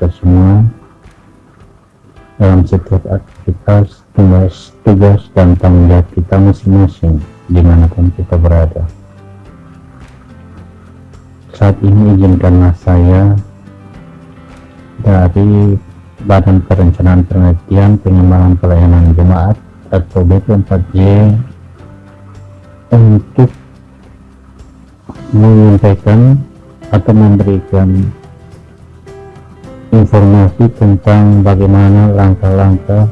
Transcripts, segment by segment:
kita semua dalam setiap aktivitas, tugas, tugas dan tanggung jawab kita masing-masing di mana pun kita berada. Saat ini izinkanlah saya dari Badan Perencanaan Penelitian Pengembangan Pelayanan Jemaat atau BP4J untuk menyampaikan atau memberikan informasi tentang bagaimana langkah-langkah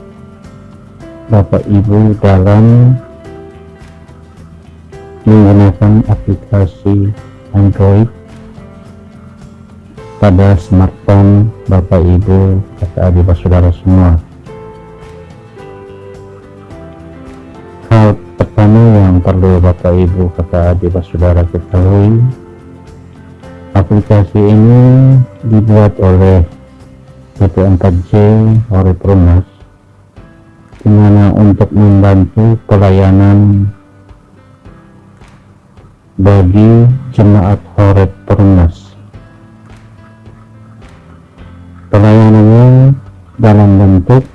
Bapak Ibu dalam menggunakan aplikasi Android pada smartphone Bapak Ibu kakak adik saudara semua. Hal pertama yang perlu Bapak Ibu kakak adik saudara ketahui aplikasi ini dibuat oleh PT4J oleh Prunas di mana untuk membantu pelayanan bagi jemaat Horeb Prunas pelayanannya dalam bentuk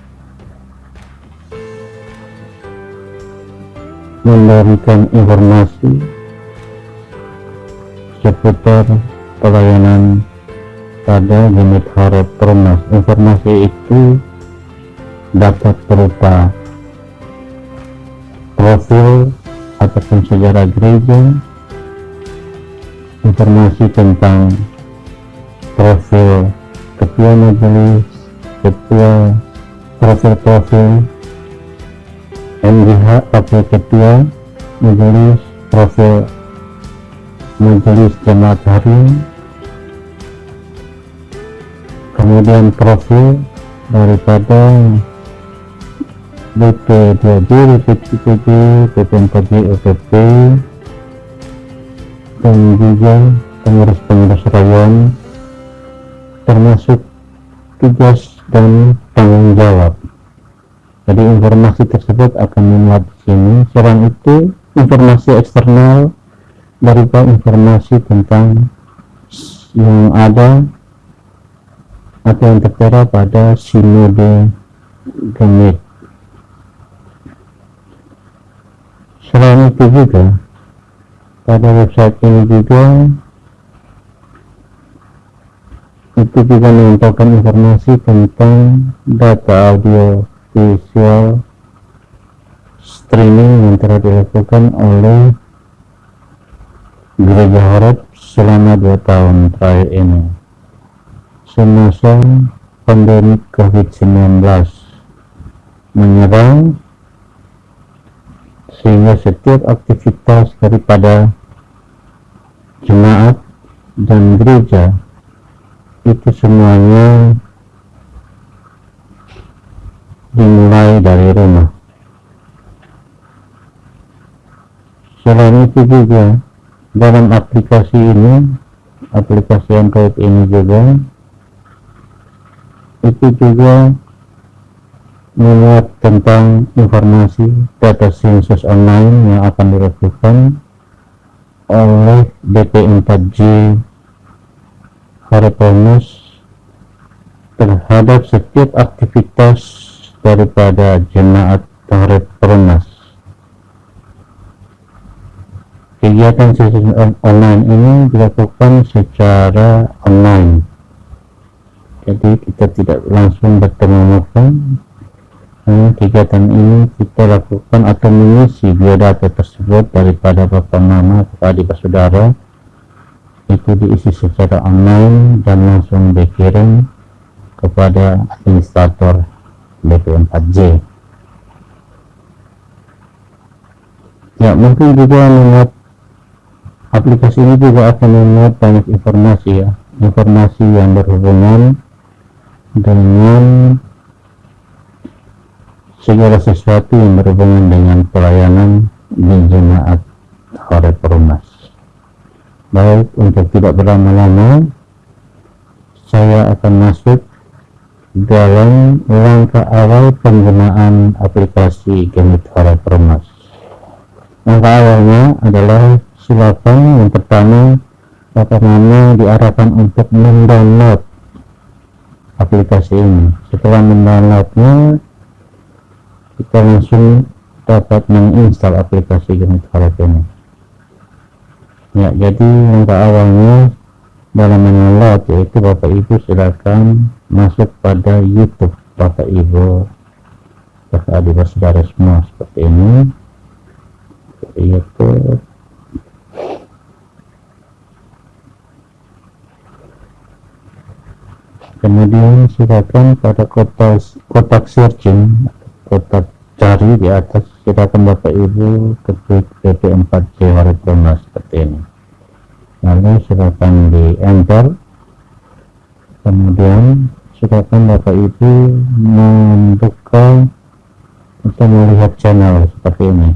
memberikan informasi seputar pelayanan pada unit harap permas informasi itu dapat berupa profil ataupun sejarah gereja informasi tentang profil ketua majelis ketua profil-profil MGH profil ketua majelis profil majelis jemaat harian kemudian profil daripada BP2J, BP3J, BP4J, OPP dan juga pengurus-pengurus rayon termasuk tugas dan tanggung jawab. Jadi informasi tersebut akan memuat di sini. Selain itu informasi eksternal berupa informasi tentang yang ada atau yang tertera pada sinode gemit selain itu juga pada website ini juga itu juga menyampaikan informasi tentang data audio visual streaming yang telah dilakukan oleh gereja Horeb selama dua tahun terakhir ini semasa pandemi COVID-19 menyerang sehingga setiap aktivitas daripada jemaat dan gereja itu semuanya dimulai dari rumah. Selain itu juga dalam aplikasi ini aplikasi Android ini juga itu juga memuat tentang informasi data sensus online yang akan dilakukan oleh BP4J Harapanus terhadap setiap aktivitas daripada jemaat Tarif Pernas kegiatan sensus online ini dilakukan secara online jadi kita tidak langsung bertemu nah, kegiatan ini kita lakukan atau mengisi biodata tersebut daripada bapak nama atau adik saudara. Itu diisi secara online dan langsung dikirim kepada administrator BP4J ya mungkin juga memuat aplikasi ini juga akan memuat banyak informasi ya. Informasi yang berhubungan dengan segala sesuatu yang berhubungan dengan pelayanan di jemaat Hore Perumas. Baik, untuk tidak berlama-lama, saya akan masuk dalam langkah awal penggunaan aplikasi Gemit Hore Perumas. Langkah awalnya adalah silakan yang pertama bagaimana diarahkan untuk mendownload aplikasi ini setelah mendownloadnya kita langsung dapat menginstal aplikasi Harap ini. Ya jadi langkah awalnya dalam mendownload yaitu Bapak Ibu silakan masuk pada YouTube Bapak Ibu. Bapak Adi Saudara semua seperti ini. YouTube kemudian silakan pada kotak kotak searching kotak cari di atas. Silakan Bapak Ibu ketik PP4C Waripurna seperti ini. Lalu silakan di enter. Kemudian silakan Bapak Ibu membuka untuk melihat channel seperti ini.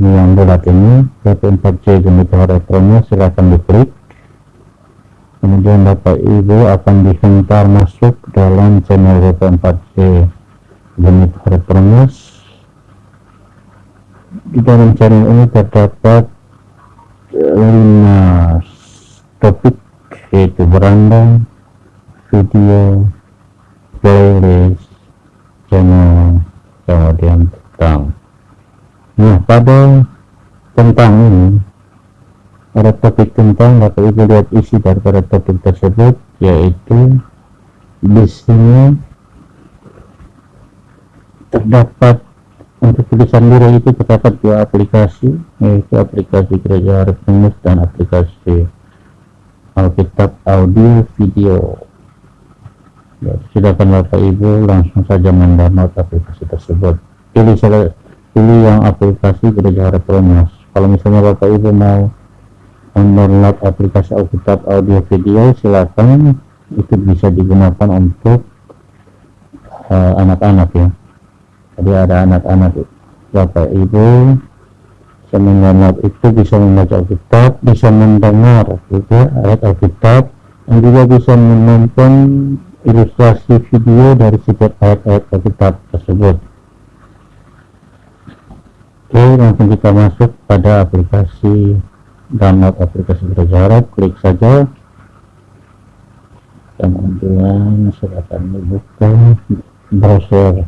Ini yang bulat ini PP4C Gemita Waripurna silakan diklik kemudian Bapak Ibu akan dihentar masuk dalam channel WP4C Genit Perpreneurs di dalam channel ini terdapat lima topik yaitu beranda video playlist channel kemudian tentang. Nah pada tentang ini pada topik tentang Bapak Ibu lihat isi daripada topik tersebut yaitu di sini terdapat untuk tulisan diri itu terdapat dua aplikasi yaitu aplikasi gereja Arif dan aplikasi Alkitab audio video. Ya, silakan Bapak Ibu langsung saja mendownload aplikasi tersebut. Pilih pilih yang aplikasi gereja Arif kalau misalnya Bapak Ibu mau mendownload aplikasi Alkitab audio video silakan. Itu bisa digunakan untuk eh, anak-anak uh, ya. Jadi ada anak-anak bapak ibu bisa itu bisa membaca Alkitab bisa mendengar juga ayat Alkitab dan juga bisa menonton ilustrasi video dari setiap ayat-ayat Alkitab tersebut. Oke langsung kita masuk pada aplikasi download aplikasi berjarak klik saja. Kemudian silakan dibuka browser.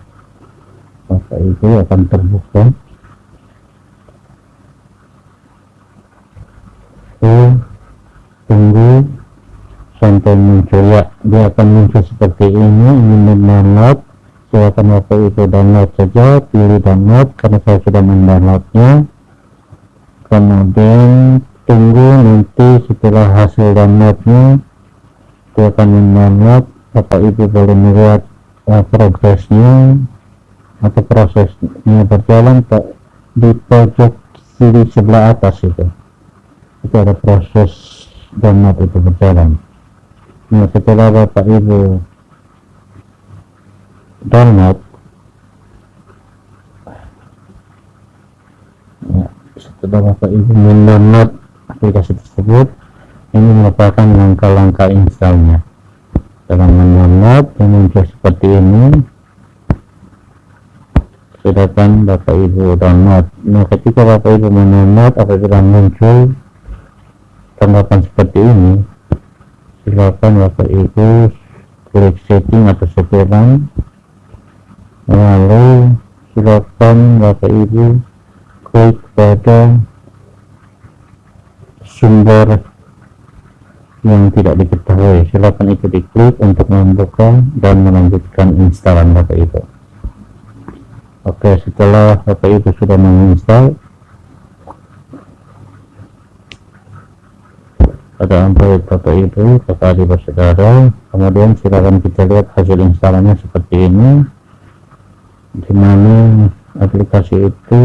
Maka itu? Akan terbuka. Oke, tunggu sampai muncul ya. Dia akan muncul seperti ini. Ini download silakan bapak itu? Download saja. Pilih download karena saya sudah mendownloadnya. Kemudian tunggu nanti setelah hasil downloadnya itu akan mendownload bapak ibu boleh melihat uh, progresnya atau prosesnya berjalan di pojok kiri sebelah atas itu. Itu ada proses download itu berjalan. Nah setelah bapak ibu download ya, setelah bapak ibu mendownload aplikasi tersebut ini merupakan langkah-langkah installnya dalam mendownload muncul seperti ini silakan bapak ibu download nah ketika bapak ibu mendownload apabila muncul tanggapan seperti ini silakan bapak ibu klik setting atau setelan lalu silakan bapak ibu klik pada sumber yang tidak diketahui. Silakan itu diklik untuk membuka dan melanjutkan instalan bapak ibu. Oke setelah bapak ibu sudah menginstal pada android bapak ibu bapak adik bersaudara kemudian silakan kita lihat hasil instalannya seperti ini. Di mana aplikasi itu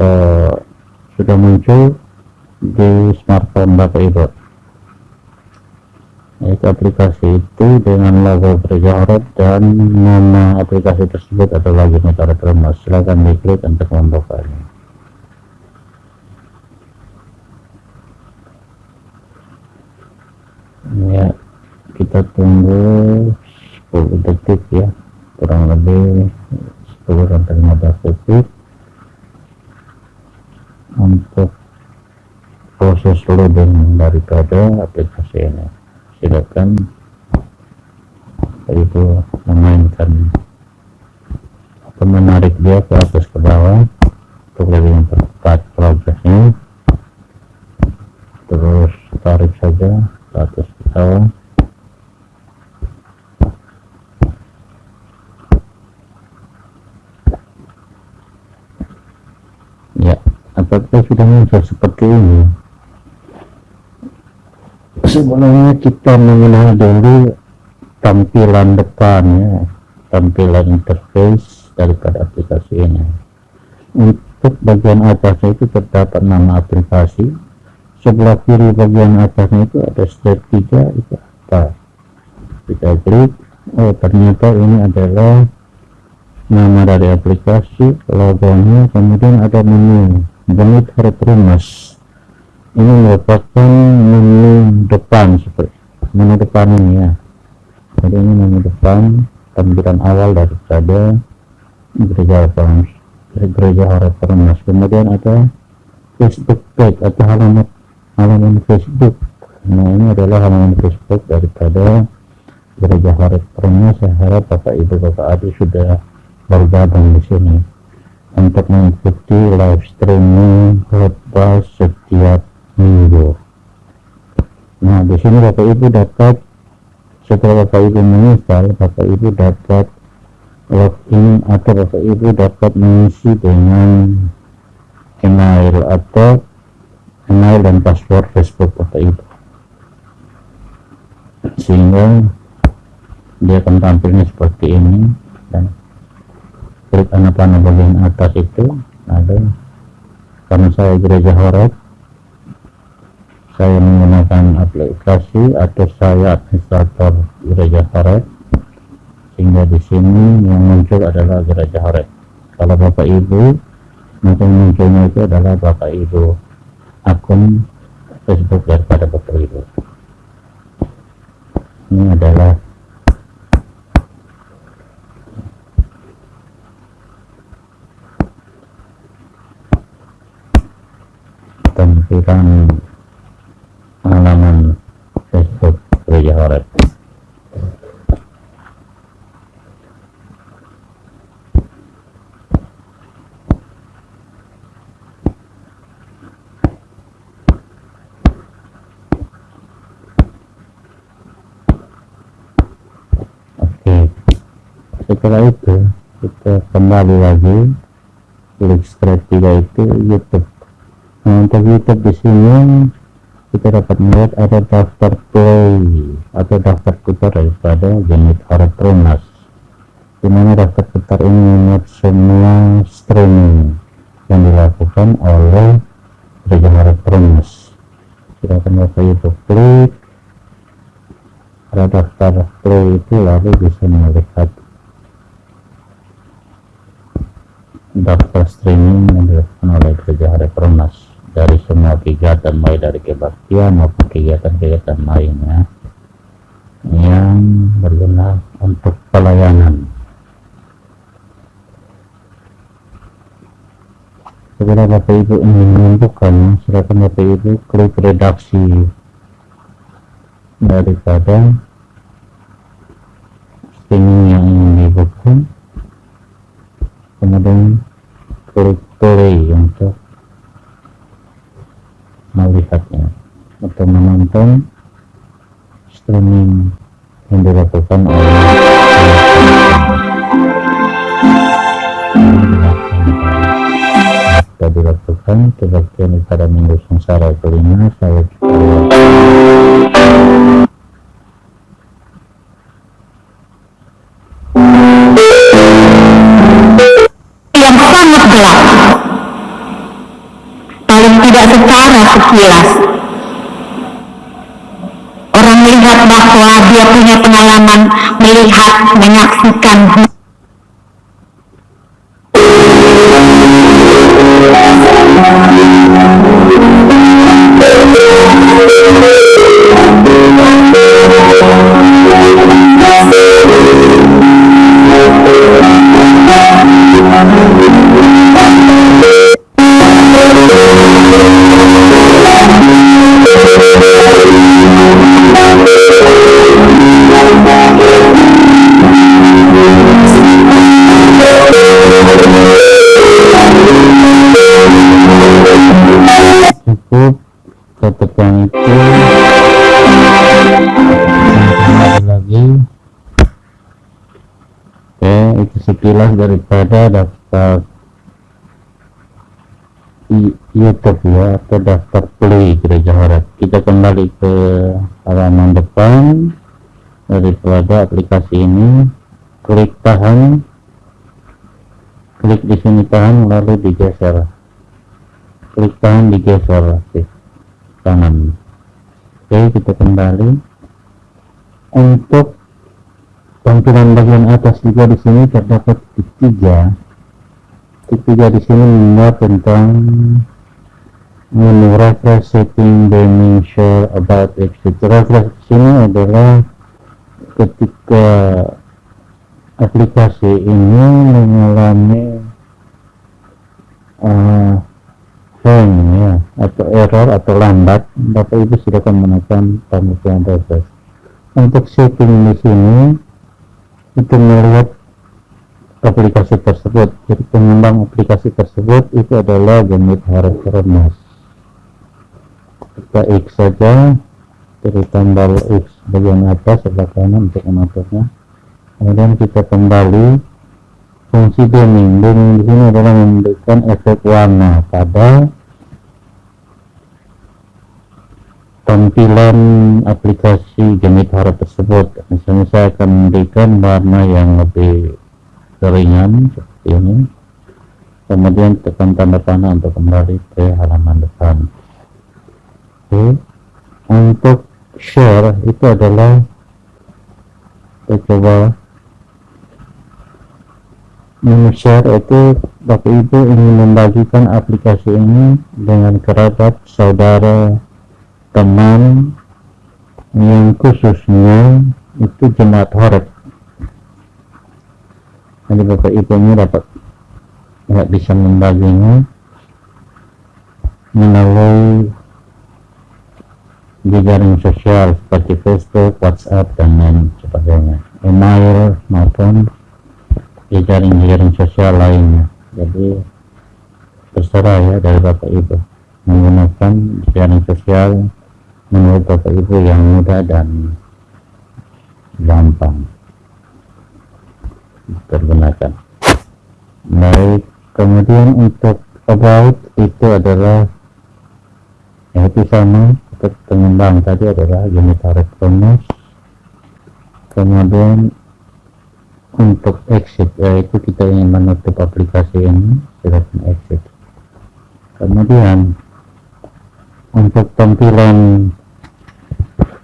uh, sudah muncul di smartphone Bapak Ibu. Yaitu aplikasi itu dengan logo gereja dan nama aplikasi tersebut adalah Unitara Termas. Silahkan diklik untuk membukanya ya kita tunggu 10 detik ya. Kurang lebih 10 sampai 15 detik untuk proses loading daripada aplikasi ini. Silakan ibu memainkan atau menarik dia ke atas ke bawah untuk lebih mempercepat progresnya terus tarik saja ke atas ke bawah ya apakah sudah muncul seperti ini. Sebelumnya kita mengenal dulu tampilan depannya tampilan interface daripada aplikasi ini. Untuk bagian atasnya itu terdapat nama aplikasi. Sebelah kiri bagian atasnya itu ada step 3 itu apa? Kita klik oh ternyata ini adalah nama dari aplikasi logonya kemudian ada menu menu terprimas ini merupakan menu depan seperti menu depan ini ya. Jadi ini menu depan tampilan awal daripada gereja reformasi gereja reformasi kemudian ada Facebook page atau halaman halaman Facebook. Nah ini adalah halaman Facebook daripada gereja reformasi saya harap bapak ibu bapak adik sudah bergabung di sini untuk mengikuti live streaming khotbah setiap minggu. Nah di sini bapak ibu dapat setelah Bapak Ibu menginstal Bapak Ibu dapat login atau Bapak Ibu dapat mengisi dengan email atau email dan password Facebook Bapak Ibu. Sehingga dia akan tampilnya seperti ini klik panah-panah bagian atas itu ada. Karena saya gereja horor saya menggunakan aplikasi atau saya administrator gereja Haret sehingga di sini yang muncul adalah gereja Haret kalau bapak ibu mungkin munculnya itu adalah bapak ibu akun Facebook daripada bapak ibu. Ini adalah tampilan halaman Facebook Gereja Horeb setelah itu kita kembali lagi klik strike 3 itu YouTube untuk YouTube di sini kita dapat melihat ada daftar play atau daftar putar daripada unit Primas di mana daftar putar ini memuat semua streaming yang dilakukan oleh gereja Primas silakan bapak ibu klik. Pada daftar play itu lalu bisa melihat daftar streaming yang dilakukan oleh gereja Primas dari semua kegiatan mulai dari kebaktian maupun kegiatan-kegiatan lainnya yang berguna untuk pelayanan. Setelah Bapak Ibu ingin menentukan silakan Bapak Ibu klik redaksi daripada streaming yang ingin dibuka kemudian klik play untuk melihatnya. Atau menonton streaming yang dilakukan oleh sudah dilakukan kebaktian pada minggu sengsara kelima saya sekilas. Orang melihat bahwa dia punya pengalaman melihat, menyaksikan. Sekilas daripada daftar YouTube ya atau daftar play gereja harap kita kembali ke halaman depan daripada aplikasi ini. Klik tahan. Klik di sini tahan lalu digeser. Klik tahan digeser oke kanan oke kita kembali. Untuk tampilan bagian atas juga di sini terdapat titik tiga titik tiga di sini membuat tentang menu refresh setting share about exit refresh di sini adalah ketika aplikasi ini mengalami uh, hang ya atau error atau lambat Bapak Ibu silakan menekan tombol refresh untuk setting di sini itu melihat aplikasi tersebut. Jadi pengembang aplikasi tersebut itu adalah Gemit Harus Remas kita X saja dari tombol X bagian atas sebelah kanan untuk mengaturnya. Kemudian kita kembali fungsi dimming dimming di adalah memberikan efek warna pada tampilan aplikasi Gemit Haro tersebut. Misalnya saya akan memberikan warna yang lebih ringan seperti ini. Kemudian tekan tanda panah untuk kembali ke halaman depan. Oke. Untuk share itu adalah kita coba menu share itu Bapak Ibu ingin membagikan aplikasi ini dengan kerabat, saudara, teman yang khususnya itu jemaat horek jadi Bapak Ibu ini dapat nggak bisa membaginya melalui jejaring sosial seperti Facebook, WhatsApp, dan lain sebagainya. Email maupun jejaring-jejaring sosial lainnya. Jadi terserah ya dari Bapak Ibu menggunakan jejaring sosial menurut Bapak Ibu yang mudah dan gampang. Tergunakan baik kemudian untuk about itu adalah ya itu sama untuk pengembang tadi adalah unit response kemudian untuk exit yaitu kita ingin menutup aplikasi ini silakan exit. Kemudian untuk tampilan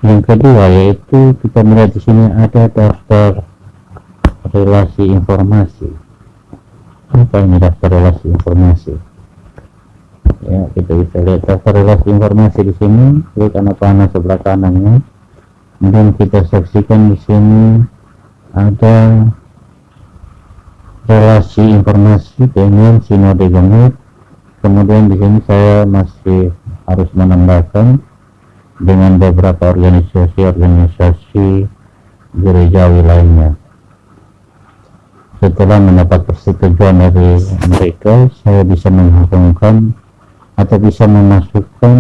yang kedua yaitu kita melihat di sini ada daftar relasi informasi. Apa ini daftar relasi informasi? Ya kita bisa lihat daftar relasi informasi di sini klik anak panah sebelah kanannya. Kemudian kita saksikan di sini ada relasi informasi dengan sinode gemuk kemudian di sini saya masih harus menambahkan dengan beberapa organisasi-organisasi gerejawi lainnya setelah mendapat persetujuan dari mereka saya bisa menghubungkan atau bisa memasukkan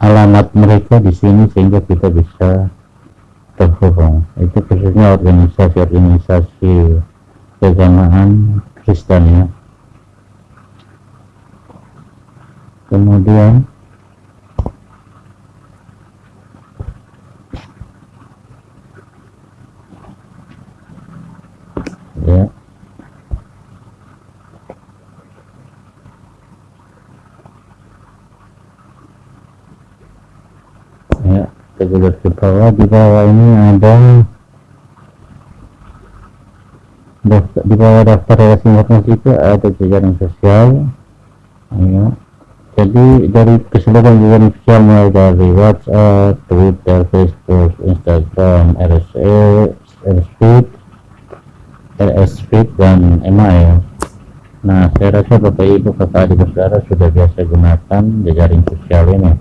alamat mereka di sini sehingga kita bisa terhubung. Itu khususnya organisasi-organisasi keagamaan Kristen ya kemudian ya ya bawah di bawah ini ada daftar, di bawah daftar relasi informasi itu ada jajaran sosial. Ya. jadi dari keseluruhan jajaran sosial mulai dari WhatsApp, Twitter, Facebook, Instagram, RSA, RSFeed, RSFeed dan email nah saya rasa Bapak Ibu kakak adik saudara sudah biasa gunakan jajaring sosial ini.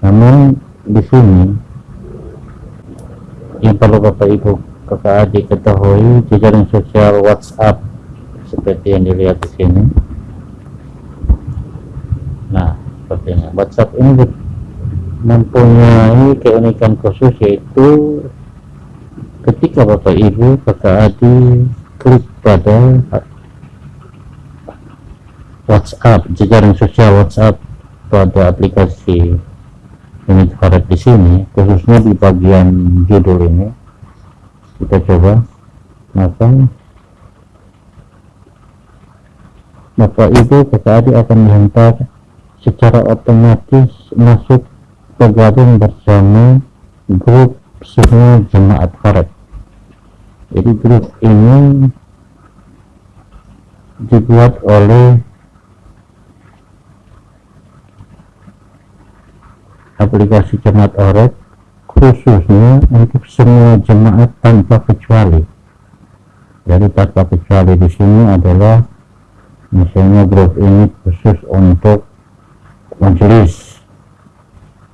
Namun di sini yang perlu Bapak Ibu kakak adik ketahui jejaring sosial WhatsApp seperti yang dilihat di sini. Nah WhatsApp ini WhatsApp ini mempunyai keunikan khusus yaitu ketika Bapak Ibu kakak adik klik pada WhatsApp jejaring sosial WhatsApp pada aplikasi unit karet di sini khususnya di bagian judul ini. Kita coba maka Ibu kakak adik akan dihantar secara otomatis masuk bergabung bersama grup semua jemaat karet. Jadi grup ini dibuat oleh aplikasi jemaat oret khususnya untuk semua jemaat tanpa kecuali. Jadi tanpa kecuali di sini adalah misalnya grup ini khusus untuk majelis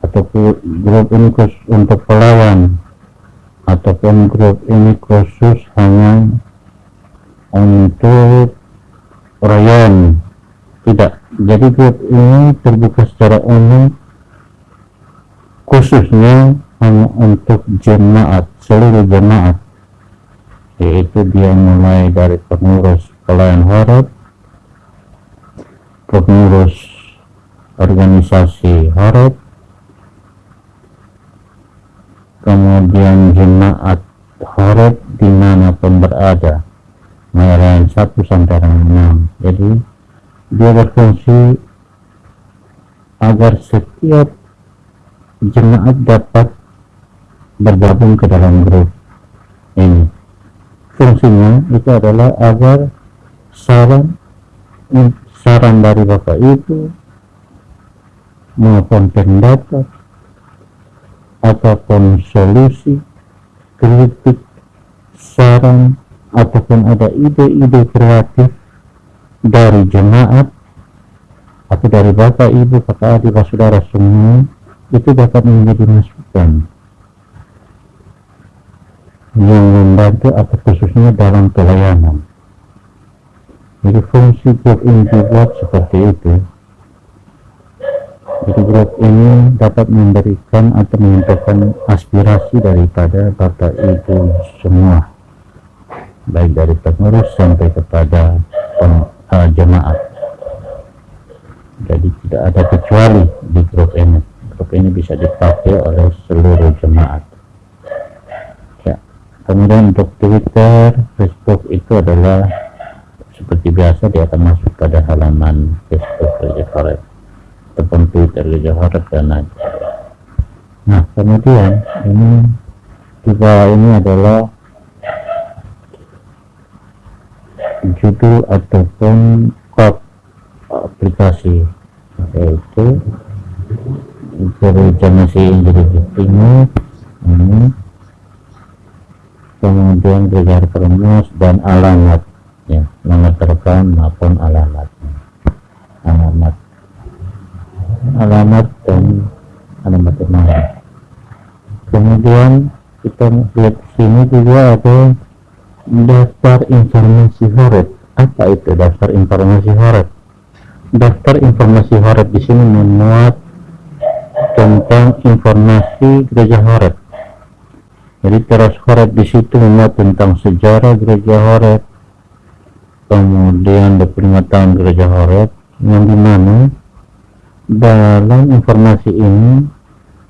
atau grup ini khusus untuk pelayan ataupun grup ini khusus hanya untuk rayon tidak. Jadi grup ini terbuka secara umum khususnya untuk jemaat seluruh jemaat. Yaitu dia mulai dari pengurus pelayan horot pengurus organisasi horot kemudian jemaat horot di mana pun berada. Mulai satu sampai enam. Jadi dia berfungsi agar setiap jemaat dapat bergabung ke dalam grup ini. Fungsinya itu adalah agar saran saran dari bapak ibu maupun pendapat ataupun solusi kritik saran ataupun ada ide-ide kreatif dari jemaat atau dari bapak ibu kakak adik saudara semua itu dapat menjadi masukan. Yang membantu atau khususnya dalam pelayanan. Jadi fungsi grup ini dibuat seperti itu. Jadi grup ini dapat memberikan atau menyampaikan aspirasi daripada bapak ibu semua. Baik dari pengurus sampai kepada peng, uh, jemaat. Jadi tidak ada kecuali di grup ini laptop ini bisa dipakai oleh seluruh jemaat. Ya. Kemudian untuk Twitter Facebook itu adalah seperti biasa dia akan masuk pada halaman Facebook Gereja Horeb ataupun Twitter Gereja Horeb dan lain nah kemudian ini di bawah ini adalah judul ataupun kod aplikasi yaitu jadi timur ini kemudian gereja termus dan alamat. Ya nomor telepon maupun alamat. Alamat. Alamat dan alamat rumah. Kemudian kita lihat sini juga ada daftar informasi horeb apa itu daftar informasi horeb daftar informasi horeb di sini memuat tentang informasi gereja Horeb. Jadi teras Horeb di situ memuat tentang sejarah gereja Horeb, kemudian 25 tahun gereja Horeb, yang di mana dalam informasi ini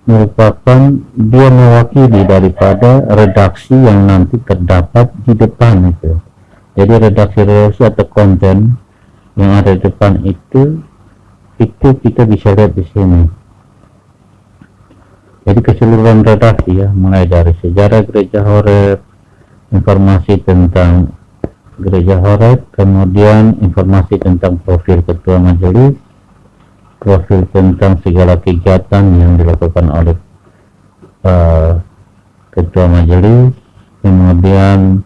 merupakan dia mewakili daripada redaksi yang nanti terdapat di depan itu. Jadi redaksi-redaksi atau konten yang ada di depan itu itu kita bisa lihat di sini jadi keseluruhan redaksi ya mulai dari sejarah gereja Horeb informasi tentang gereja Horeb kemudian informasi tentang profil ketua majelis profil tentang segala kegiatan yang dilakukan oleh uh, ketua majelis kemudian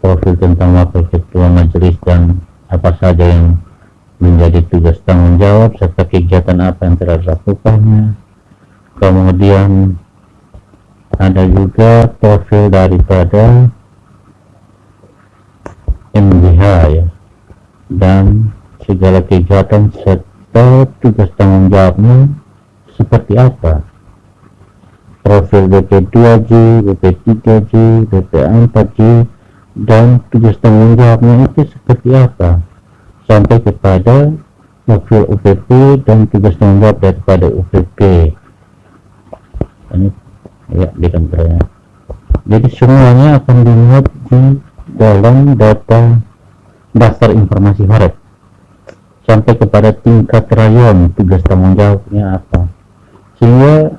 profil tentang wakil ketua majelis dan apa saja yang menjadi tugas tanggung jawab serta kegiatan apa yang telah dilakukannya kemudian ada juga profil daripada MGH ya. Dan segala kegiatan atau tugas tanggung jawabnya seperti apa? Profil BP2J, BP3J, BP4J dan tugas tanggung jawabnya itu seperti apa? Sampai kepada profil UPP dan tugas tanggung jawab daripada UPP ini ya di kantornya jadi semuanya akan dimuat di dalam data daftar informasi HAREP sampai kepada tingkat rayon tugas tanggung jawabnya apa. Sehingga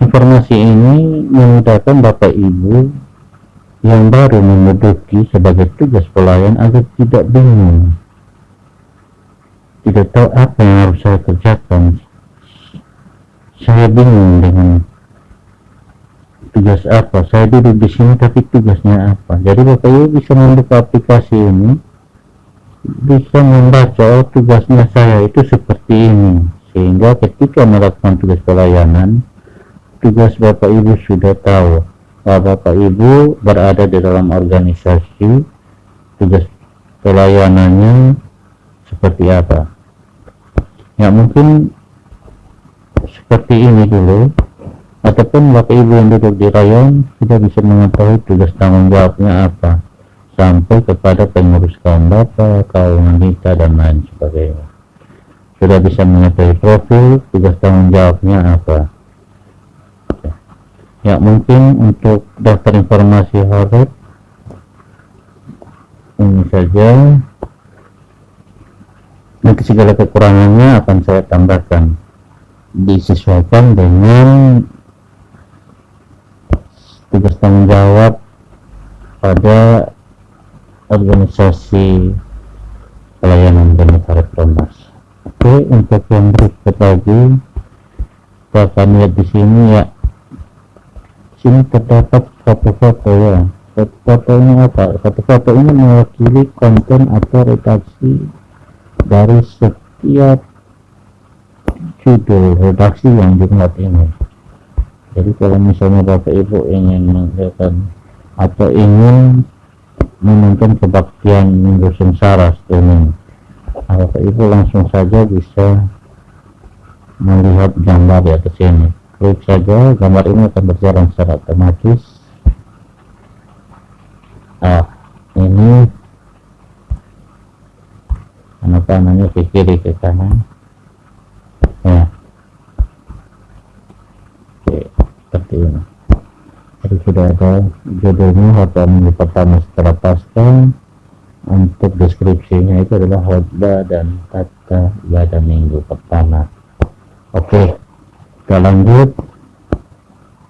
informasi ini memudahkan Bapak Ibu yang baru menduduki sebagai tugas pelayan agar tidak bingung. Tidak tahu apa yang harus saya kerjakan. Saya bingung dengan tugas apa? Saya duduk di sini tapi tugasnya apa? Jadi Bapak Ibu bisa membuka aplikasi ini bisa membaca oh, tugasnya saya itu seperti ini. Sehingga ketika melakukan tugas pelayanan tugas Bapak Ibu sudah tahu. Bahwa Bapak Ibu berada di dalam organisasi tugas pelayanannya seperti apa? Ya mungkin seperti ini dulu ataupun Bapak Ibu yang duduk di rayon sudah bisa mengetahui tugas tanggung jawabnya apa. Sampai kepada pengurus kaum bapak, kaum wanita dan lain sebagainya. Sudah bisa mengetahui profil tugas tanggung jawabnya apa. Ya mungkin untuk daftar informasi harus ini saja. Nanti segala kekurangannya akan saya tambahkan. Disesuaikan dengan tugas tanggung jawab pada organisasi pelayanan Demokrat Promas. Oke, untuk yang berikut lagi, kita akan lihat di sini ya. Sini terdapat foto-foto ya. Foto-foto ini apa? Foto-foto ini mewakili konten atau redaksi dari setiap judul redaksi yang dimuat ini. Jadi kalau misalnya Bapak Ibu ingin menggunakan atau ingin menonton kebaktian minggu sengsara streaming Bapak Ibu langsung saja bisa melihat gambar di atas ini klik saja gambar ini akan berjalan secara otomatis. Ah ini anak ke kiri ke kanan ya oke ini. Jadi sudah ada judulnya hotel minggu pertama setelah pasca untuk deskripsinya itu adalah khotbah dan kata ibadah minggu pertama. Oke kita lanjut.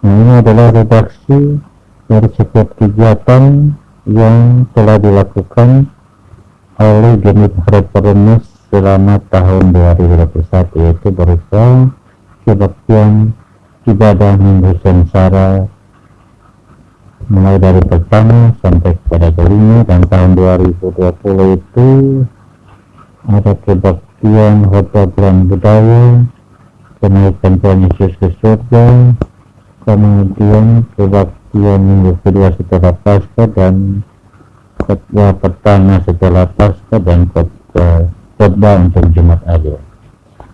Nah ini adalah redaksi dari setiap kegiatan yang telah dilakukan oleh Genit Reformis selama tahun 2021 yaitu berupa kebaktian ibadah minggu sengsara mulai dari pertama sampai kepada kelima dan tahun 2020 itu ada kebaktian hotel bulan budaya kenaikan Tuhan Yesus ke surga kemudian kebaktian minggu kedua setelah pasca dan khotbah pertama setelah pasca dan khotbah untuk Jumat Agung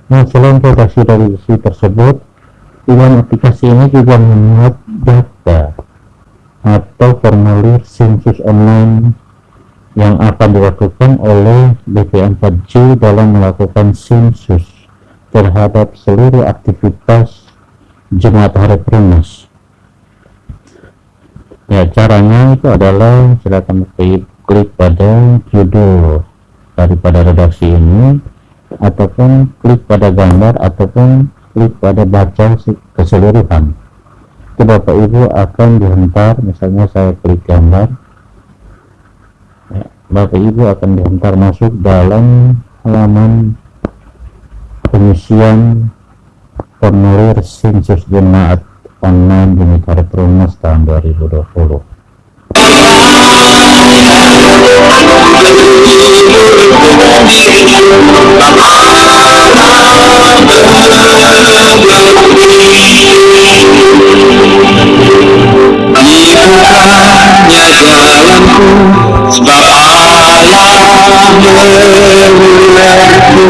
nah selain redaksi dari isi tersebut dalam aplikasi ini juga memuat data atau formulir sensus online yang akan dilakukan oleh BP4J dalam melakukan sensus terhadap seluruh aktivitas jemaat hari primus. Ya caranya itu adalah silakan klik, klik pada judul daripada redaksi ini ataupun klik pada gambar ataupun klik pada baca keseluruhan. Itu Bapak Ibu akan dihentar misalnya saya klik gambar. Ya, Bapak Ibu akan dihentar masuk dalam halaman pengisian formulir sensus jemaat online di Negara Perumas tahun 2020 Diurangnya jalan ku, Sebab Allah melihatku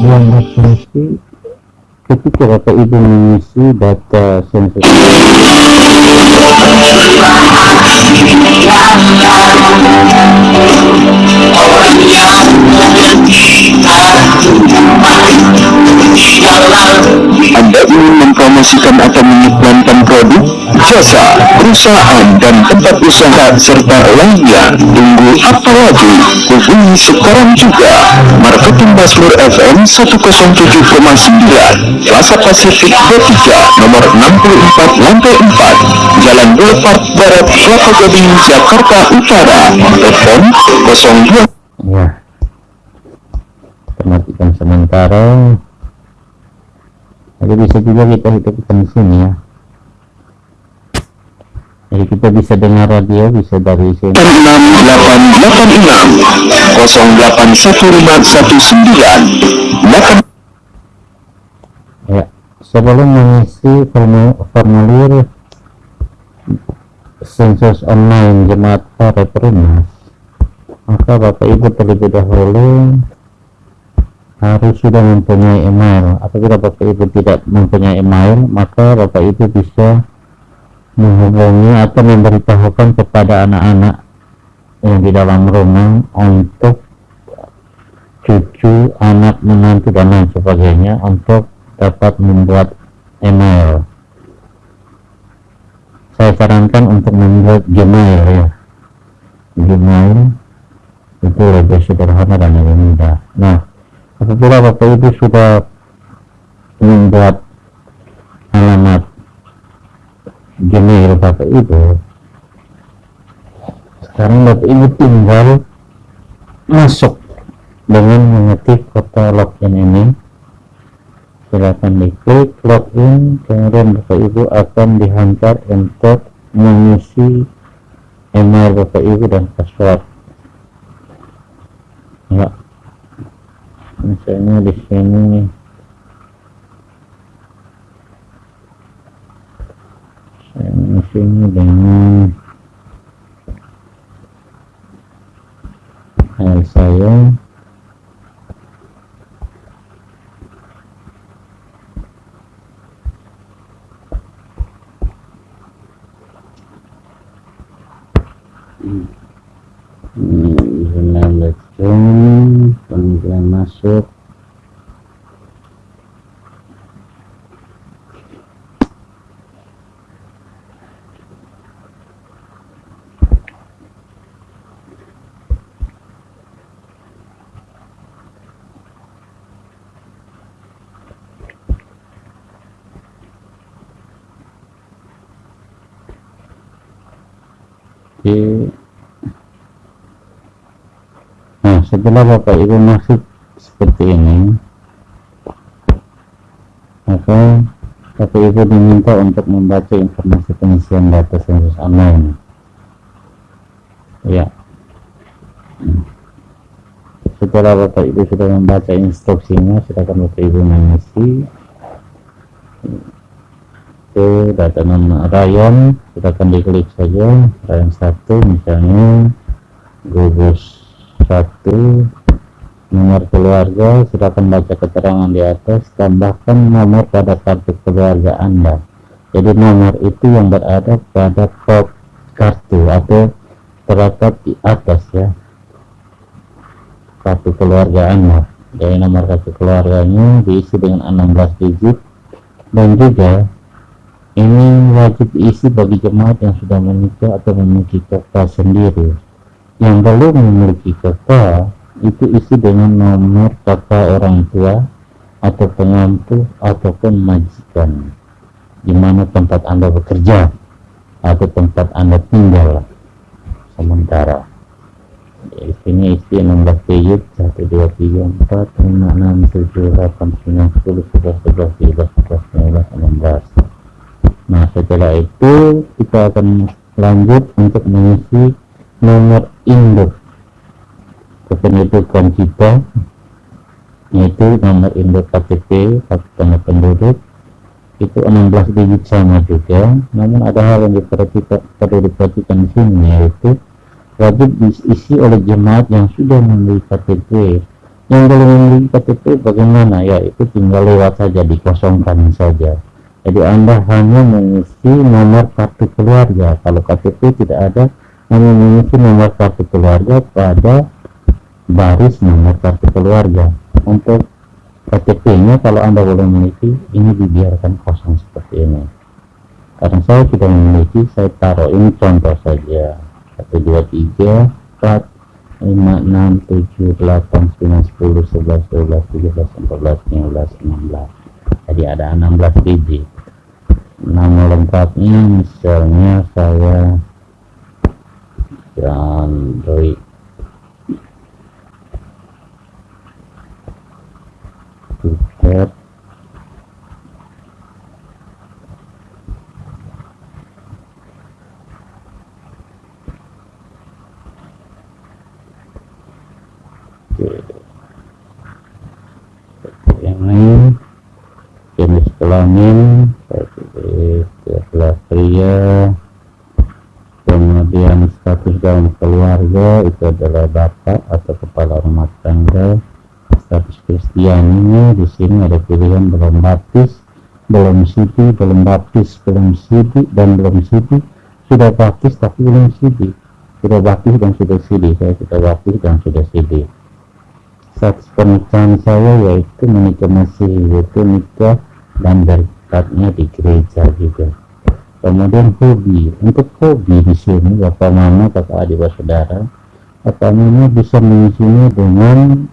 Buang refleksi ketika Bapak Ibu mengisi data sensus Anda ingin mempromosikan atau mengiklankan produk, jasa, perusahaan, dan tempat usaha serta lainnya? Tunggu apa lagi? Hubungi sekarang juga. Marketing Basmur FM 107,9 Plaza Pasifik 23 nomor 64 lantai 4 Jalan Boulevard Barat Kelapa Gading Jakarta Utara. Telepon 02 ya. Kita matikan sementara. Jadi bisa juga kita hidupkan di sini ya. Jadi kita bisa dengar radio bisa dari sini. 0886 ya sebelum mengisi formu- formulir sensus online jemaat Reprimas maka Bapak Ibu terlebih dahulu harus sudah mempunyai email. Apabila Bapak Ibu tidak mempunyai email maka Bapak Ibu bisa menghubungi atau memberitahukan kepada anak-anak yang di dalam rumah untuk cucu, anak, menantu dan lain sebagainya untuk dapat membuat email. Saya sarankan untuk membuat Gmail ya. Gmail itu lebih sederhana dan lebih mudah. Nah apabila Bapak Ibu sudah membuat alamat Gmail Bapak Ibu sekarang Bapak Ibu tinggal masuk dengan mengetik kota login ini silakan diklik login kemudian Bapak Ibu akan dihantar untuk mengisi email Bapak Ibu dan password. Ya. Misalnya di sini saya mengisinya dengan file saya Zona Legend kemudian masuk di Nah, setelah Bapak Ibu masuk seperti ini, maka Bapak Ibu diminta untuk membaca informasi pengisian data sensus online. Ya. Setelah Bapak Ibu sudah membaca instruksinya, silakan Bapak Ibu mengisi itu data nama rayon, silakan diklik saja rayon satu misalnya gugus satu nomor keluarga silakan baca keterangan di atas tambahkan nomor pada kartu keluarga anda jadi nomor itu yang berada pada kop kartu atau terletak di atas ya. Kartu keluarga anda jadi nomor kartu keluarganya diisi dengan 16 digit. Dan juga ini wajib diisi bagi jemaat yang sudah menikah atau memiliki kakak sendiri yang belum memiliki kakak itu isi dengan nomor kakak orang tua atau pengampu ataupun majikan. Di mana tempat anda bekerja atau tempat anda tinggal. Sementara. Di sini isi 16 digit 1 2 3 4 5 6 7 8 9 10 11 12 13 14 15 16 nah setelah itu kita akan lanjut untuk mengisi nomor induk. Kependudukan kita yaitu nomor induk KTP kartu tanda penduduk itu 16 digit sama juga. Namun ada hal yang perlu diperhatikan di sini yaitu wajib diisi oleh jemaat yang sudah memiliki KTP yang belum memiliki KTP bagaimana? Ya itu tinggal lewat saja dikosongkan saja. Jadi anda hanya mengisi nomor kartu keluarga. Kalau KTP tidak ada hanya mengisi nomor kartu keluarga pada baris nomor kartu keluarga. Untuk KTP nya kalau anda boleh memiliki ini dibiarkan kosong seperti ini. Karena saya tidak memiliki saya taruh ini contoh saja. 1 2 3 4 5 6 7 8 9 10 11 12 13 14 15 16 jadi ada 16 biji. Nama lengkapnya misalnya saya Chandri tiket yang lain. Jenis kelamin. Saya pilih pria kemudian status dalam keluarga itu adalah bapak atau kepala rumah tangga. Status kristiani di sini ada pilihan belum baptis belum sidi belum baptis belum sidi dan belum sidi sudah baptis tapi belum sidi sudah baptis dan sudah sidi saya sudah baptis dan sudah sidi status pernikahan saya yaitu menikah masih yaitu nikah dan berkatnya di gereja juga kemudian hobi. Untuk hobi di sini bapak mama kakak adik saudara bapak mama bisa mengisinya dengan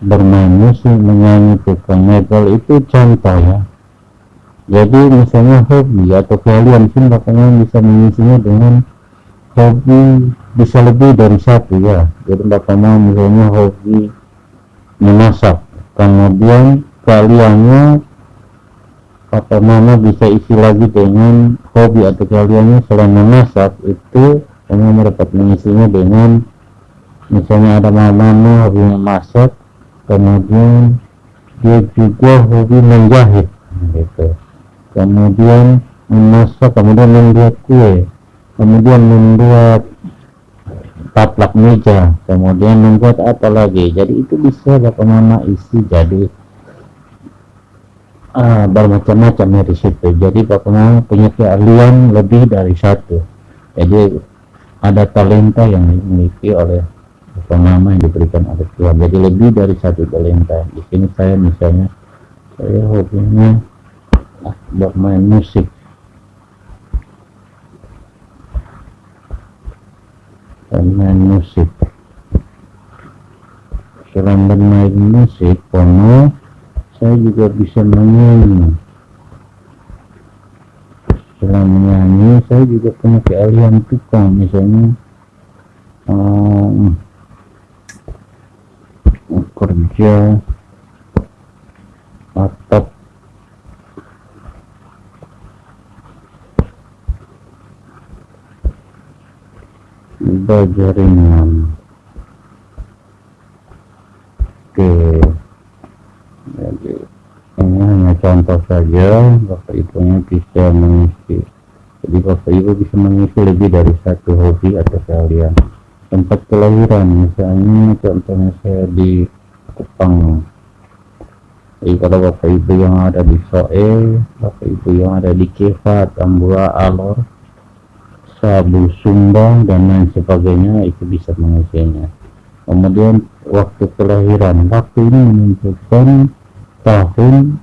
bermain musik menyanyi tukang mebel itu contoh ya. Jadi misalnya hobi atau kalian pun bapak mama bisa mengisinya dengan hobi bisa lebih dari satu ya. Jadi bapak mau misalnya hobi memasak. Kemudian kaliannya papa mama bisa isi lagi dengan hobi atau kaliannya selain memasak itu kamu mendapat mengisinya dengan misalnya ada mama hobi memasak kemudian dia juga hobi menjahit gitu. Kemudian memasak kemudian membuat kue kemudian membuat taplak meja kemudian membuat apa lagi. Jadi itu bisa bapak mama isi jadi uh, bermacam-macam ya di situ. Jadi bapak mama punya keahlian lebih dari satu. Jadi ada talenta yang dimiliki oleh bapak mama yang diberikan oleh Tuhan. Jadi lebih dari satu talenta. Di sini saya misalnya saya hobinya bermain musik. Bermain musik. Selain bermain musik kono saya juga bisa menyanyi. Selain menyanyi saya juga punya keahlian tukang misalnya um, kerja atap berjaringan oke jadi ini hanya contoh saja bapak ibunya bisa mengisi. Jadi bapak ibu bisa mengisi lebih dari satu hobi atau kalian. Tempat kelahiran misalnya contohnya saya di Kupang. Jadi kalau bapak ibu yang ada di Soe bapak ibu yang ada di Kefat Tambua Alor Sabu Sumbang dan lain sebagainya itu bisa mengisinya. Kemudian waktu kelahiran waktu ini menunjukkan tahun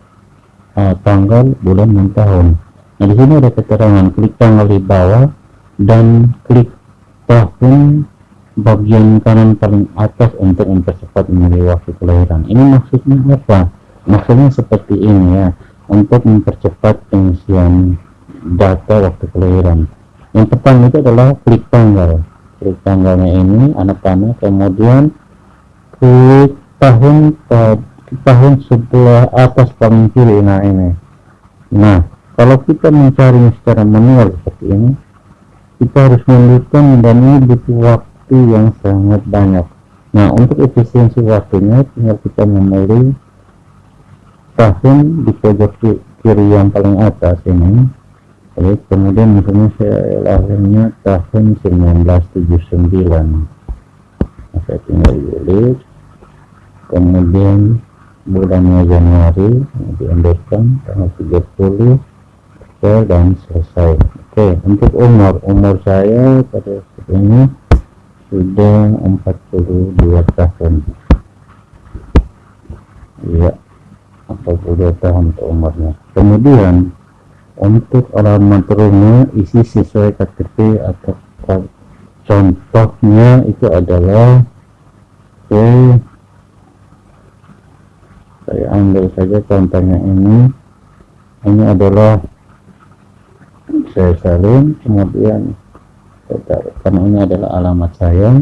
uh, tanggal bulan dan tahun. Nah di sini ada keterangan. Klik tanggal di bawah dan klik tahun bagian kanan paling atas untuk mempercepat memilih waktu kelahiran. Ini maksudnya apa? Maksudnya seperti ini ya untuk mempercepat pengisian data waktu kelahiran. Yang pertama itu adalah klik tanggal. Klik tanggalnya ini anak panah kemudian klik tahun tahun sebelah atas paling kiri nah ini. Nah kalau kita mencari secara manual seperti ini kita harus menuliskan dan ini butuh waktu yang sangat banyak. Nah untuk efisiensi waktunya tinggal kita memilih tahun di pojok kiri yang paling atas ini. Oke, kemudian misalnya saya lahirnya tahun 1979 nah, saya tinggal pilih kemudian bulannya Januari diundurkan tanggal 30 oke dan selesai. Oke untuk umur umur saya pada saat ini sudah 42 tahun. Iya 42 tahun untuk umurnya. Kemudian untuk alamat rumah isi sesuai KTP atau contohnya itu adalah oke saya ambil saja contohnya ini. Ini adalah saya salin kemudian karena ini adalah alamat saya.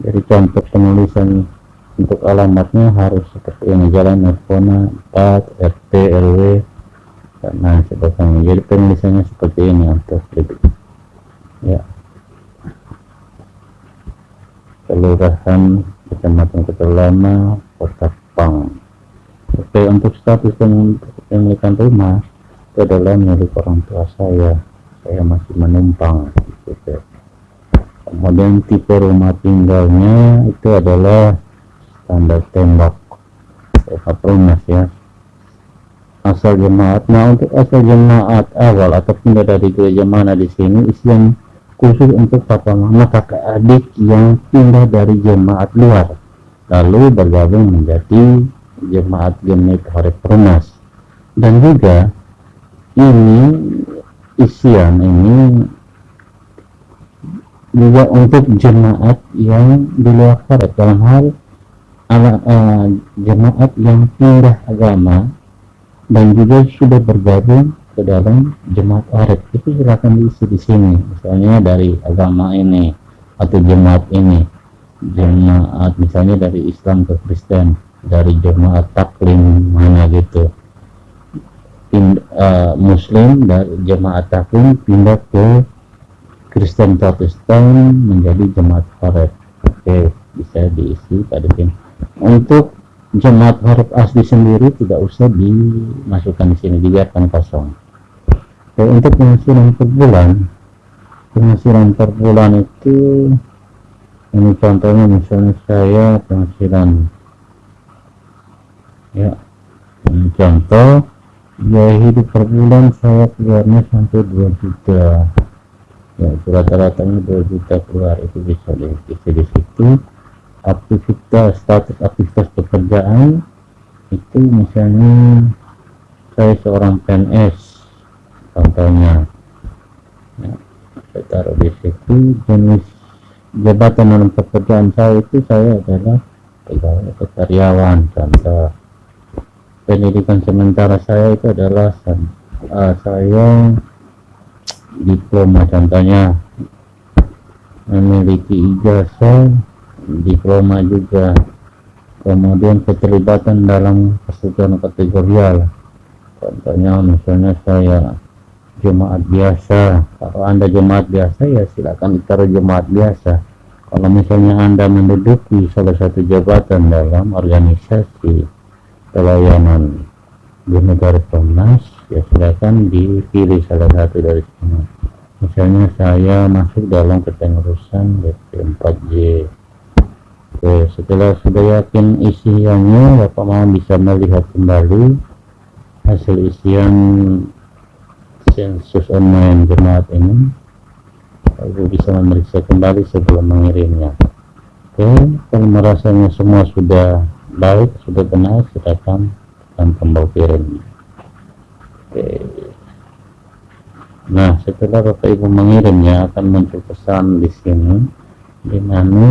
Jadi contoh penulisan untuk alamatnya harus seperti ini. Jalan Nirvana 4 RT RW dan sebagainya jadi penulisannya seperti ini untuk ya. Kelurahan kecamatan Ketulama kota Jepang. Oke untuk status pemilikan rumah itu adalah milik orang tua saya. Saya masih menumpang gitu. kemudian tipe rumah tinggalnya itu adalah standar tembok rumah ya. Asal jemaat nah untuk asal jemaat awal atau pindah dari gereja mana di sini isian khusus untuk papa mama kakak adik yang pindah dari jemaat luar lalu bergabung menjadi jemaat Gemit Horeb Permas dan juga ini isian ini juga untuk jemaat yang di luar Horeb dalam hal ala, uh, jemaat yang pindah agama dan juga sudah bergabung ke dalam jemaat Horeb itu silakan diisi di sini misalnya dari agama ini atau jemaat ini jemaat misalnya dari Islam ke Kristen dari jemaat taklim mana gitu. Pind, uh, Muslim dari jemaat taklim pindah ke Kristen Protestan menjadi jemaat Harep oke bisa diisi pada tim untuk jemaat Harep asli sendiri tidak usah dimasukkan di sini dibiarkan kosong. Oke untuk penghasilan per bulan penghasilan per bulan itu ini contohnya misalnya saya penghasilan. Ya. Ini contoh biaya hidup per bulan saya keluarnya sampai 2 juta. Ya rata-ratanya 2 juta keluar. Itu bisa diisi di situ. Aktivitas status aktivitas pekerjaan itu misalnya saya seorang PNS contohnya. Ya, saya taruh di situ jenis jabatan dalam pekerjaan saya itu saya adalah pegawai karyawan contoh pendidikan sementara saya itu adalah uh, saya diploma contohnya memiliki ijazah diploma juga kemudian keterlibatan dalam persatuan kategorial. Contohnya misalnya saya jemaat biasa. Kalau anda jemaat biasa ya silakan ditaruh jemaat biasa. Kalau misalnya anda menduduki salah satu jabatan dalam organisasi pelayanan di negara Komnas ya silakan dipilih salah satu dari sini misalnya saya masuk dalam kepengurusan BP 4J Oke, setelah sudah yakin isiannya Bapak mau bisa melihat kembali hasil isian sensus online jemaat ini lalu bisa memeriksa kembali sebelum mengirimnya. Oke kalau merasanya semua sudah baik sudah benar silakan tekan tombol kirim. Oke. Nah setelah bapak ibu mengirimnya akan muncul pesan di sini di mana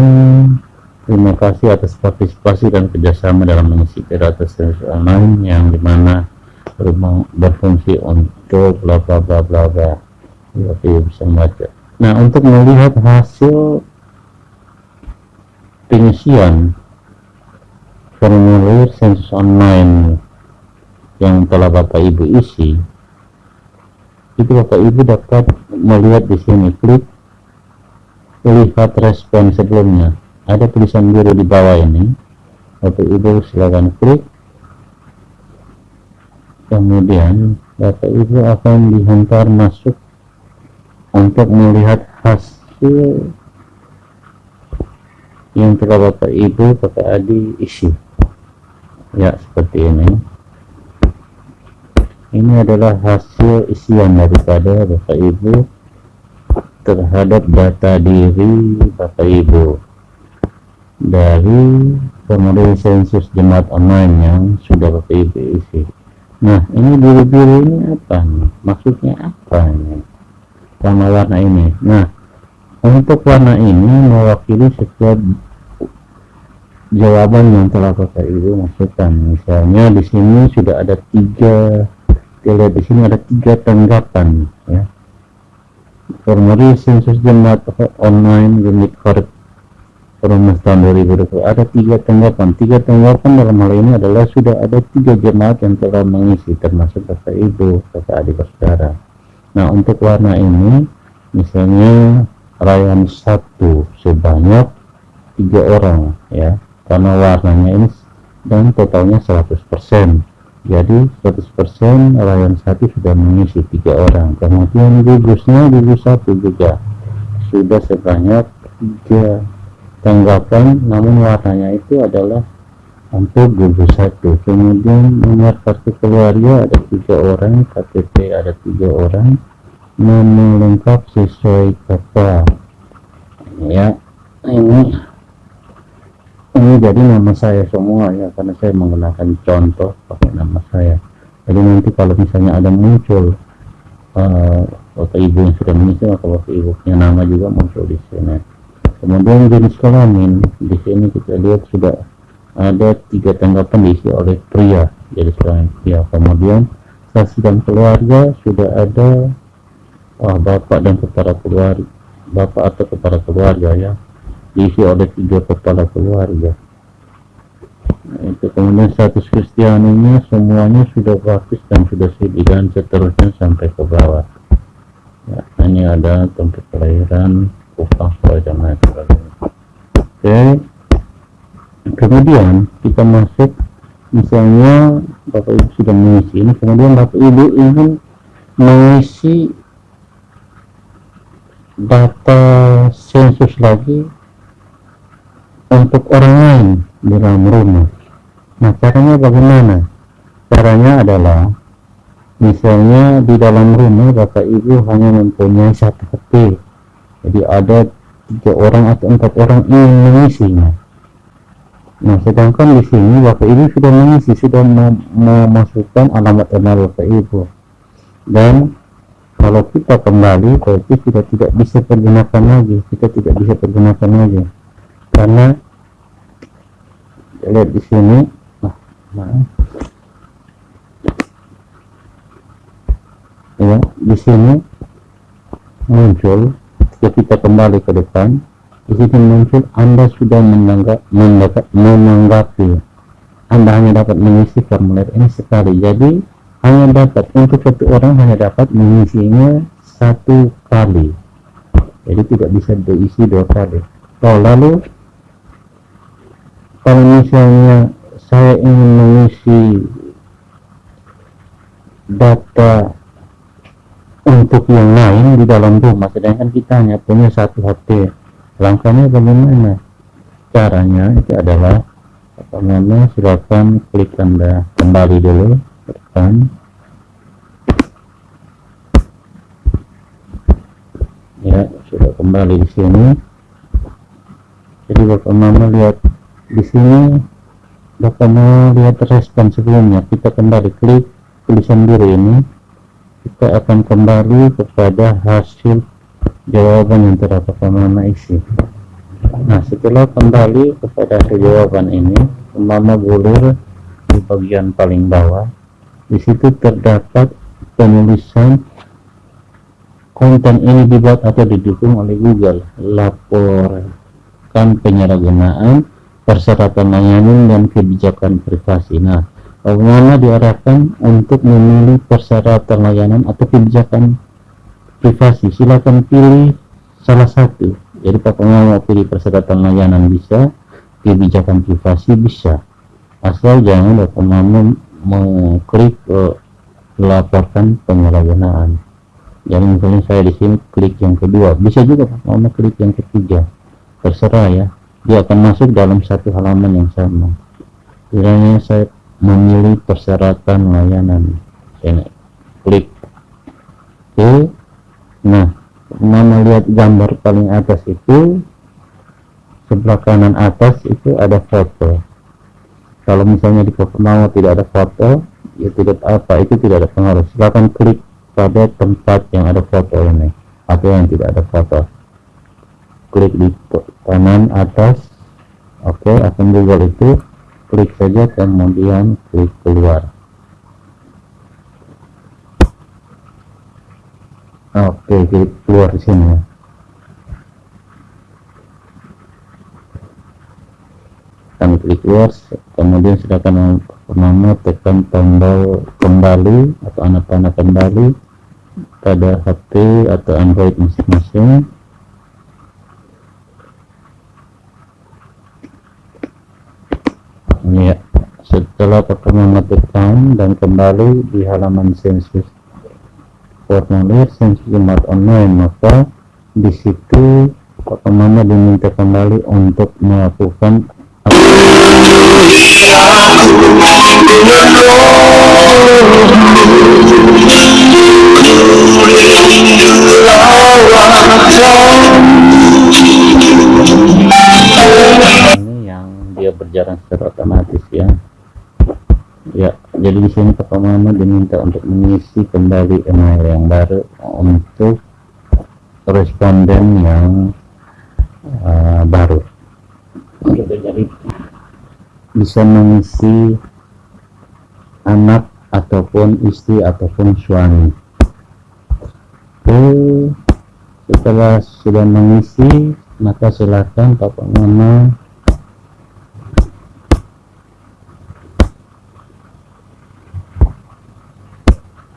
terima kasih atas partisipasi dan kerjasama dalam mengisi piratas online yang di mana berfungsi untuk bla bla bla bla bla. Tapi bisa membaca. Nah untuk melihat hasil pengisian formulir sensus online yang telah bapak ibu isi itu bapak ibu dapat melihat di sini. Klik lihat respon sebelumnya. Ada tulisan biru di bawah ini. Bapak ibu silakan klik kemudian Bapak Ibu akan dihantar masuk untuk melihat hasil yang telah bapak ibu bapak adi isi. Ya seperti ini. Ini adalah hasil isian daripada bapak ibu terhadap data diri bapak ibu. Dari formulir sensus jemaat online yang sudah bapak ibu isi nah ini biru-biru ini apa nih? Maksudnya apa nih warna-warna ini. Nah untuk warna ini mewakili setiap jawaban yang telah bapak ibu masukkan. Misalnya di sini sudah ada tiga kita di sini ada tiga tanggapan ya. Formulir sensus jemaat online unit korek Perumus tahun 2020 ada tiga tanggapan. Tiga tanggapan dalam hal ini adalah sudah ada tiga jemaat yang telah mengisi termasuk bapak ibu bapak adik saudara. Nah untuk warna ini misalnya rayan satu sebanyak tiga orang ya. Karena warnanya ini dan totalnya 100% jadi 100% rayan satu sudah mengisi tiga orang. Kemudian gugusnya gugus satu juga. Sudah sebanyak tiga tanggapan namun warnanya itu adalah untuk gugus satu. Kemudian nomor kartu keluarga ada tiga orang KTP ada tiga orang nama lengkap sesuai kata ya ini ini jadi nama saya semua ya karena saya menggunakan contoh pakai nama saya. Jadi nanti kalau misalnya ada muncul uh, bapak ibu yang sudah menyusul atau bapak ibu punya nama juga muncul di sini kemudian jenis kelamin di sini kita lihat sudah ada tiga tanggapan diisi oleh pria jadi kelamin pria. Kemudian saksi dan keluarga sudah ada oh, bapak dan kepala keluarga bapak atau kepala keluarga ya. Diisi oleh tiga kepala keluarga. Nah, itu kemudian status kristianinya semuanya sudah praktis dan sudah sidi dan seterusnya sampai ke bawah. Ya, ini ada tempat kelahiran dan lain sebagainya oke kemudian kita masuk misalnya bapak ibu sudah mengisi ini kemudian bapak ibu ingin mengisi data sensus lagi untuk orang lain di dalam rumah. Nah caranya bagaimana? Caranya adalah misalnya di dalam rumah bapak ibu hanya mempunyai satu HP jadi ada tiga orang atau empat orang ingin mengisinya nah sedangkan di sini bapak ibu sudah mengisi sudah memasukkan alamat email bapak ibu. Dan kalau kita kembali berarti kita tidak bisa pergunakan lagi kita tidak bisa pergunakan lagi. Karena lihat di sini nah, maaf ya di sini muncul jika kita kembali ke depan di sini muncul Anda sudah menanggap, mendapat, menanggapi. Anda hanya dapat mengisi formulir ini sekali. Jadi hanya dapat untuk satu orang hanya dapat mengisinya satu kali. Jadi tidak bisa diisi dua kali. Oh, lalu kalau misalnya saya ingin mengisi data untuk yang lain di dalam rumah. Sedangkan kita hanya punya satu HP langkahnya bagaimana? Caranya itu adalah apa namanya silakan klik anda kembali dulu depan ya sudah kembali di sini. Jadi bapak mama lihat di sini bapak mau lihat respon sebelumnya. Kita kembali klik tulisan biru ini kita akan kembali kepada hasil jawaban yang telah Mama isi nah setelah kembali kepada jawaban ini Mama bulir di bagian paling bawah di situ terdapat penulisan konten ini dibuat atau didukung oleh Google laporkan penyalahgunaan persyaratan layanan dan kebijakan privasi. Nah Bagaimana diarahkan untuk memilih persyaratan layanan atau kebijakan privasi? Silakan pilih salah satu. Jadi kalau mau pilih persyaratan layanan bisa kebijakan privasi bisa. Asal jangan bapak mau mengklik uh, laporkan penyalahgunaan jadi misalnya saya di sini klik yang kedua. Bisa juga mau klik yang ketiga. Terserah ya. Dia akan masuk dalam satu halaman yang sama. Kiranya saya memilih persyaratan layanan. Saya klik. Oke. Nah mama lihat gambar paling atas itu? Sebelah kanan atas itu ada foto. Kalau misalnya di mau tidak ada foto ya tidak apa itu tidak ada pengaruh. Silahkan klik pada tempat yang ada foto ini atau yang tidak ada foto. Klik di kanan atas. Oke okay, akun Google itu klik saja kemudian klik keluar. Oke klik keluar di sini ya. Kami klik keluar kemudian silakan pertama tekan tombol kembali atau anak panah kembali pada HP atau Android masing-masing ya setelah pertemuan tekan dan kembali di halaman sensus formulir sensus jumat online maka di situ pertemuan diminta kembali untuk melakukan dia berjalan secara otomatis ya. Ya jadi di sini pertama diminta untuk mengisi kembali email yang baru untuk responden yang uh, baru. Gitu jadi bisa mengisi anak ataupun istri ataupun suami. Oke setelah sudah mengisi maka silakan papa mama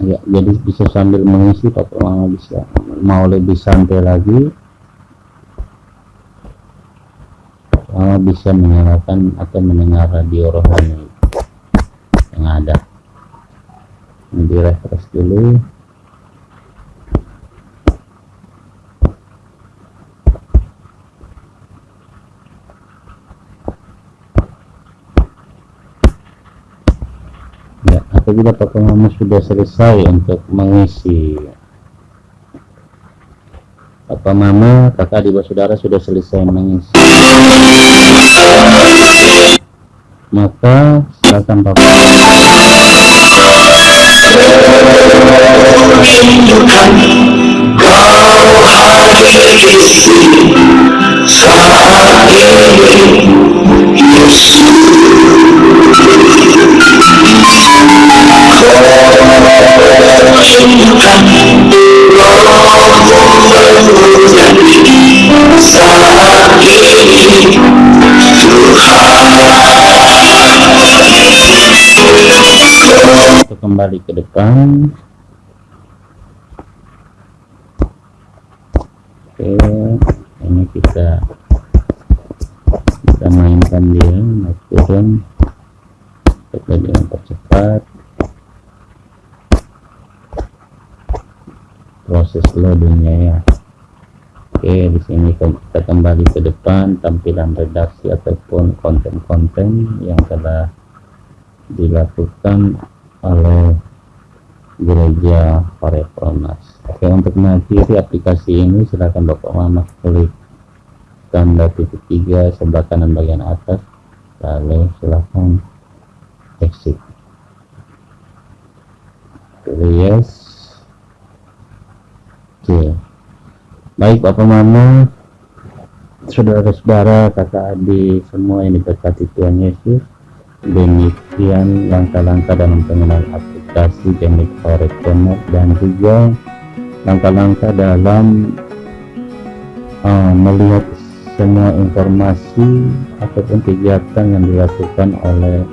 ya jadi bisa sambil mengisi papa mama bisa. Mau lebih santai lagi mama bisa menyalakan atau mendengar radio rohani yang ada. Ini di refresh dulu apabila Papa Mama sudah selesai untuk mengisi Papa Mama, kakak adik saudara sudah selesai mengisi. Maka silakan Papa kembali ke depan. Oke ini kita kita mainkan dia naik turun. Kita percepat proses loadingnya ya. Oke di sini kita kembali ke depan tampilan redaksi ataupun konten-konten yang telah dilakukan oleh gereja Parepronas oke untuk mengakhiri aplikasi ini silahkan Bapak Mama klik tanda titik tiga sebelah kanan bagian atas. Lalu silahkan exit. Yes Oke. Baik Bapak Mama, saudara-saudara, kakak adik semua yang diberkati Tuhan Yesus. Demikian langkah-langkah dalam pengenalan aplikasi Gemik Connect dan juga langkah-langkah dalam uh, melihat semua informasi ataupun kegiatan yang dilakukan oleh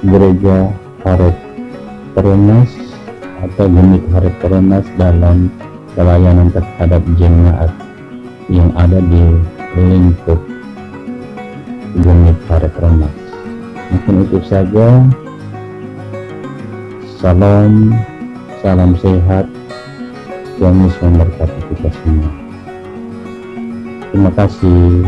gereja Perunas atau gemik hari Perunas dalam pelayanan terhadap jemaat yang ada di lingkup gemik hari Perunas mungkin itu saja salam salam sehat Tuhan Yesus memberkati kita semua. Terima kasih